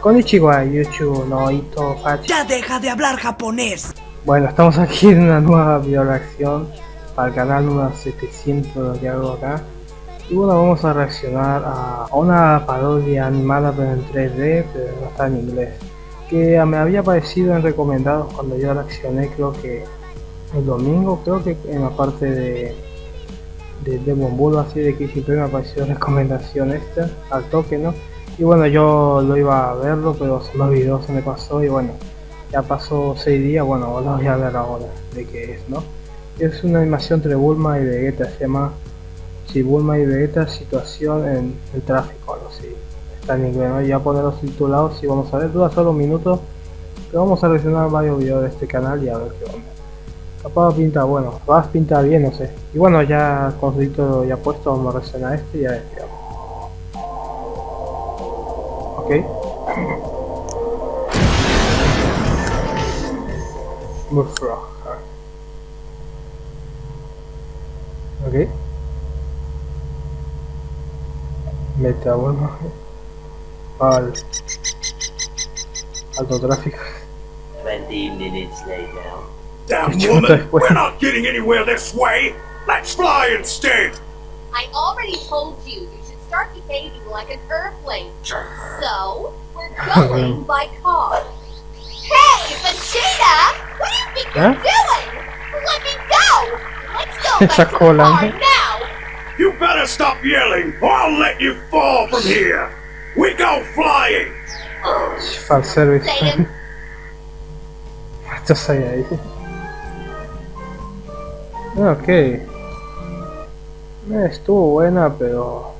Konnichiwa, YouTube, no Ito Fachi. ¡Ya deja de hablar japonés! Bueno, estamos aquí en una nueva video reacción para el canal número 700 que hago acá. Y bueno, vamos a reaccionar a una parodia animada pero en 3D, pero no está en inglés. Que me había aparecido en recomendados cuando yo reaccioné, creo que el domingo, creo que en la parte de de Demon Bull así de que siempre me apareció recomendación esta al toque no y bueno yo lo iba a verlo pero se me olvidó se me pasó y bueno ya pasó 6 días bueno lo voy a ver ahora de qué es no es una animación entre Bulma y Vegeta se llama si Bulma y Vegeta situación en el tráfico algo así está en inglés ¿no? ya poner los titulados y vamos a ver dura solo un minuto pero vamos a reaccionar varios videos de este canal y a ver qué onda Capaz pinta bueno, vas a pintar bien, no sé. Y bueno, ya con ya puesto, vamos a reaccionar este y a este. Ok. Mufra. Ok. Mete a bueno. Al. Alto tráfico. 20 minutes later. Damn woman! We're not getting anywhere this way! Let's fly instead! I already told you you should start behaving like an airplane. So, we're going by car. Hey, Vegeta! What do you think Huh? you're doing? Let me go! Let's go Esa back to the car now! You better stop yelling, or I'll let you fall from here! We go flying! Fan service. Satan, Esto hay ahí. Ah, Ok. Eh, estuvo buena, pero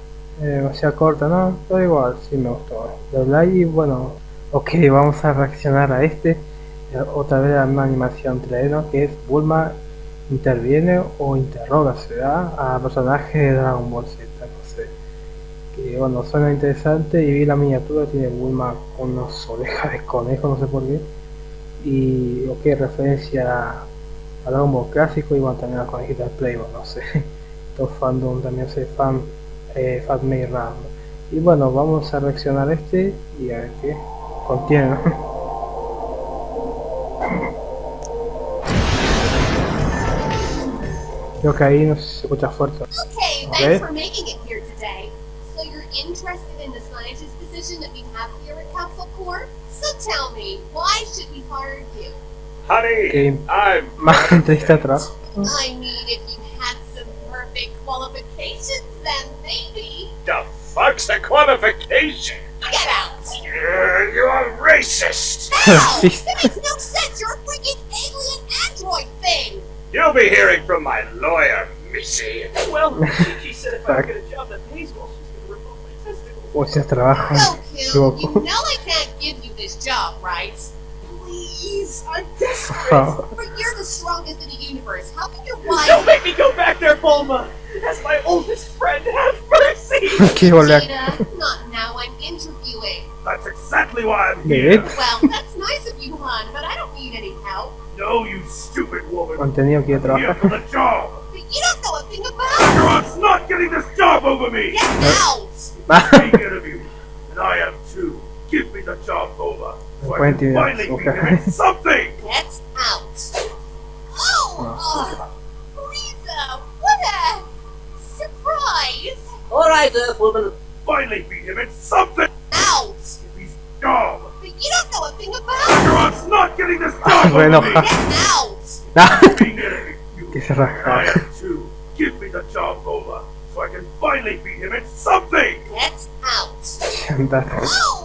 demasiado corta, ¿no? Pero igual, sí me gustó. Doblar y bueno, ok, vamos a reaccionar a este. Eh, Otra vez a una animación 3 ¿no? Que es Bulma interviene o interroga, ¿verdad? A personaje de Dragon Ball Z, no sé. Que bueno, suena interesante y vi la miniatura, tiene Bulma con unas orejas de conejo, no sé por qué y ok referencia a Dragon Ball clásico y bueno también a las conejitas de Playboy no sé todo fandom también soy fan eh, Ram y bueno vamos a reaccionar este y a ver qué contiene creo que ahí no se escucha fuerte okay, Okay. thanks for making it here today. So you're interested in the scientist position that we have here at Capsule Corp? So tell me, why should we hire you? Honey, Okay. I'm. más entrevista atrás I qualifications, then maybe. The fuck's the qualification? Get out! You're, you're a racist! No! Racist. that makes no sense! You're a freaking alien android thing! You'll be hearing from my lawyer, Missy. Well, she said if I Fuck. get a job that pays well, she's gonna rip off my testicles. o sea trabajo Goku, you know I can't give you this job, right? please! I'm desperate! But you're the strongest in the universe. How can your wife- Don't make me go back there, Bulma! As my oldest friend, have mercy! okay, well, Gina, not now. I'm interviewing. That's exactly why I'm here. well, that's nice of you, hon, but I don't need any help. No, you stupid woman. I'm trabaja. for the job. But you don't know a thing about. Your aunt's not getting this job over me. Get out. Take it of you, and I am too. Give me the job, Bulma. 20 minutes, okay. something! That's out. Oh! oh. Uh, Lisa, what a surprise! Alright, uh, Earthwoman. Finally beat him at something! Out! He's dumb! But you don't know a thing about Everyone's not getting this done! bueno. Get out! que se I am too. Give me the job, Lola, so I can finally beat him at something! That's out! that. Oh!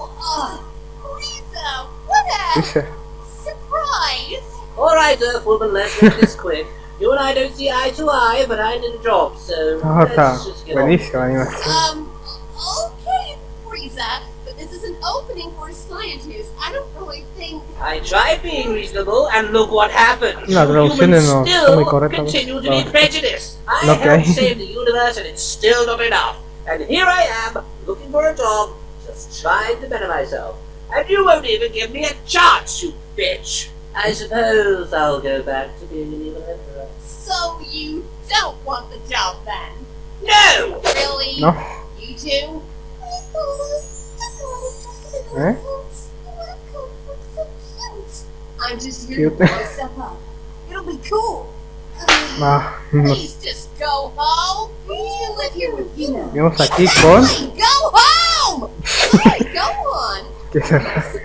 surprise! Alright, Earthwoman, let's make this quick. You and I don't see eye to eye, but I need a job, so no, let's just get on. buenísima Um, okay, Frieza, but this is an opening for a scientist. I don't really think. I tried being reasonable, and look what happened. Las You humans no son still muy correctas, continue to be prejudiced. I No que helped save the universe, and it's still not enough. And here I am, looking for a job, just trying to better myself. And you won't even give me a chance, you bitch. I suppose I'll go back to being an evil emperor. So you don't want the job then? No! Really? no You two? ¿Eh? I'm just here to Cute. blow stuff up. It'll be cool. No, no. Please just go home. You live here with you now. Vamos aquí con... Fine, go home! Alright, go on. ¿Qué será? Surprise.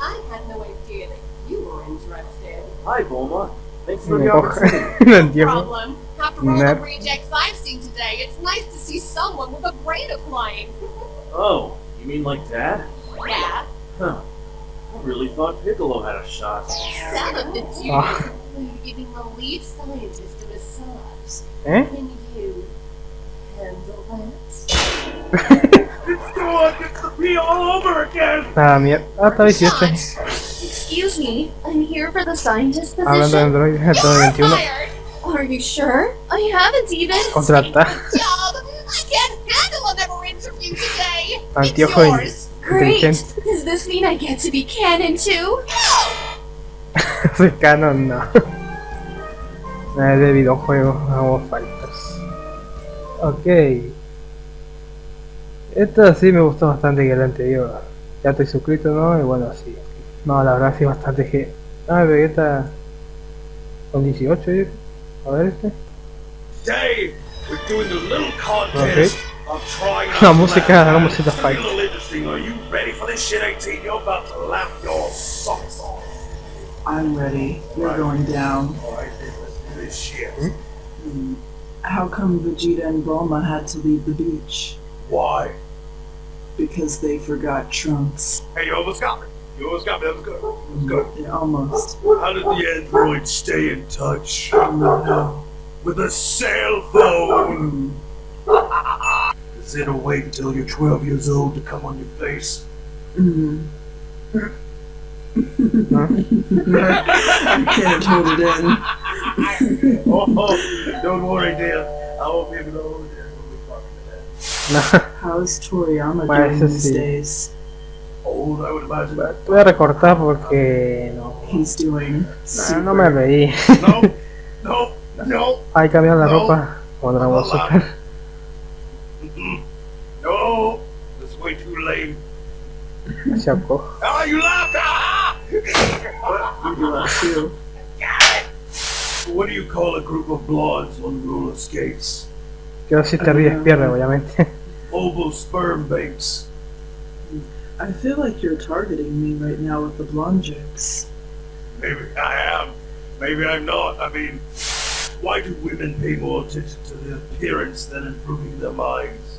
I had no idea that you were interested. Hi, Bulma. Thanks for Me the coge. opportunity. no. Problem. After all the rejects I've seen today, it's nice to see someone with a brain applying. Oh, you mean like that? Yeah, Huh. I really thought Piccolo had a shot. son of the dude. Ah. Giving the lead scientist a massage. ¿Eh? Can you handle that? It's the one gets to be all over again! Nada, mierda. Ah, está 18. Excuse me, I'm here for the scientist Hablando de position. Android, You're 21. fired. Are you sure? I haven't even. Contrata. Job. I can't handle another interview today. Anteojo it's yours. Great. Does this mean I get to be canon too? No. Soy canon, no. No es de videojuegos, vamos Fighters. Ok. Esto sí me gustó bastante que el anterior. Ya estoy suscrito, ¿no? Y bueno, sí. No, la verdad sí bastante que... Ah, Vegeta... Con 18, ¿eh? A ver este. Today, we're doing a little contest of trying La out música, laugh. la música It's gonna be fight. a little interesting. Are you ready for this shit, 18? You're about to laugh your socks off. I'm ready. You're going down. Alright, then let's do this shit. Hmm. How come Vegeta and Bulma had to leave the beach? Why? Because they forgot Trunks. Hey, you almost got me. You almost got me. That was good. That was good. Yeah, almost. How did the android stay in touch? I don't know how. With a cell phone! Is it a wait until you're 12 years old to come on your face? Mm. Huh? I can't hold it in. oh, don't worry, dear. I won't be able to hold it. How's Toriyama Well, doing eso these sí. days? that. Old, I would imagine. Te voy a recortar porque no. He's doing No, no me reí. No, no, no, Ahí cambiaron la No. ropa. Como Dragon Ball Super. no. That's way too lame. Se ahorcó. Ah, you laughed! Ah! You that too. what do you call a group of blondes on roller skates? Yo si te ríes pierde, obviamente. Oval sperm banks. I feel like you're targeting me right now with the blonde jokes. Maybe I am. Maybe I'm not. I mean, why do women pay more attention to their appearance than improving their minds?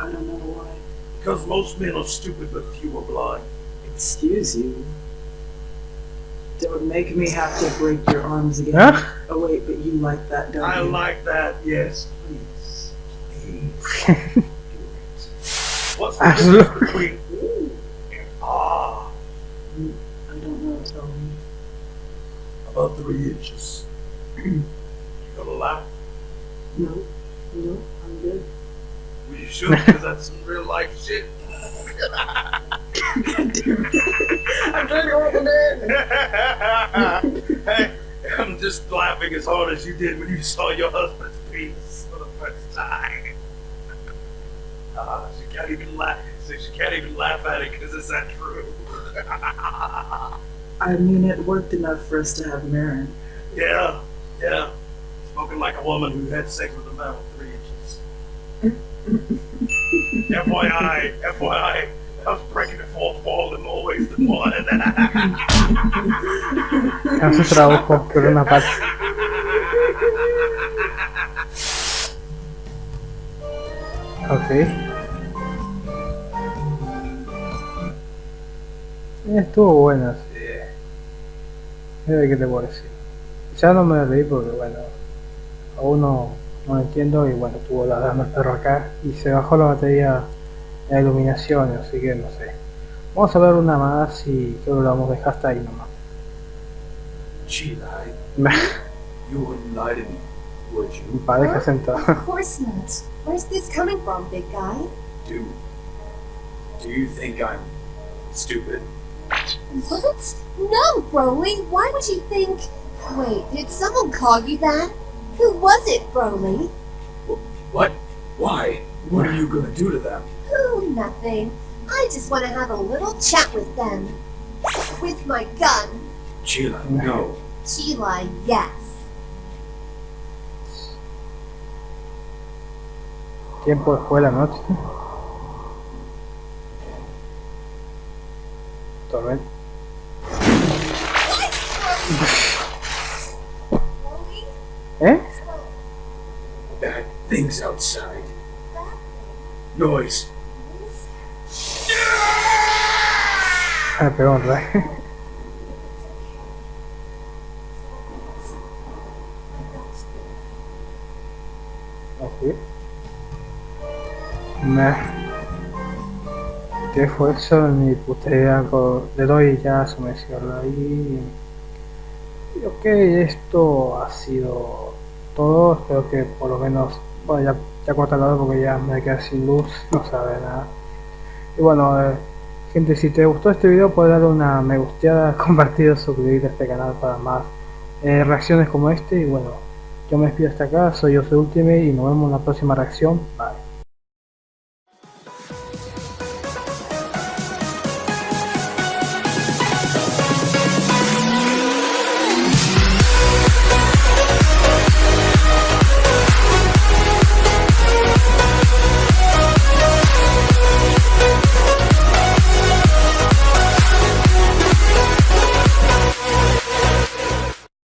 I don't know why. Because most men are stupid, but few are blind. Excuse you. Don't make me have to break your arms again. Huh? Oh wait, but you like that, don't I you? like that. Yes, please. What's the between ooh and ah? I don't know. About three inches. you gonna laugh? No, no, I'm good. Well, you should, because that's some real life shit. I'm trying to hold it hey, I'm just laughing as hard as you did when you saw your husband's penis for the first time. Ah, she can't even laugh. So she can't even laugh at it because it's that true. I mean, it worked enough for us to have Marron. yeah, yeah. Spoken like a woman who had sex with a man with three inches. FYI, FYI, I was breaking the fourth wall in more ways than one. Hace su trabajo por una parte. Ok. Estuvo buena, sí. ¿Qué te puedo decir? Ya no me reí porque, bueno, aún no, no entiendo y bueno, tuvo la dama el perro acá y se bajó la batería de la iluminación, así que no sé. Vamos a ver una más y creo que lo vamos a dejar hasta ahí nomás. She lied. You wouldn't lie to me, would you? Va, deja sentado. Of course not. Where's this coming from, big guy? Do. Do you think I'm stupid? What? No, Broly. Why would you think? Wait, did someone call you that? Who was it, Broly? What? Why? What are you gonna do to them? Oh, nothing. I just want to have a little chat with them. with my gun. Cheelai, no. Cheelai, yes. Tiempo después de la noche. Outside. Noise. Ah, otra vez. Así. Meh. Qué esfuerzo ni co- le doy ya su mención ahí. Y ok, esto ha sido todo. Espero que por lo menos. Bueno, ya, ya cortalo porque ya me quedé sin luz, no sabe nada. Y bueno, eh, gente, si te gustó este video, puedes darle una me gusteada, compartir, suscribirte a este canal para más eh, reacciones como este. Y bueno, yo me despido hasta acá, soy yo, soy Ultimate y nos vemos en la próxima reacción. Bye.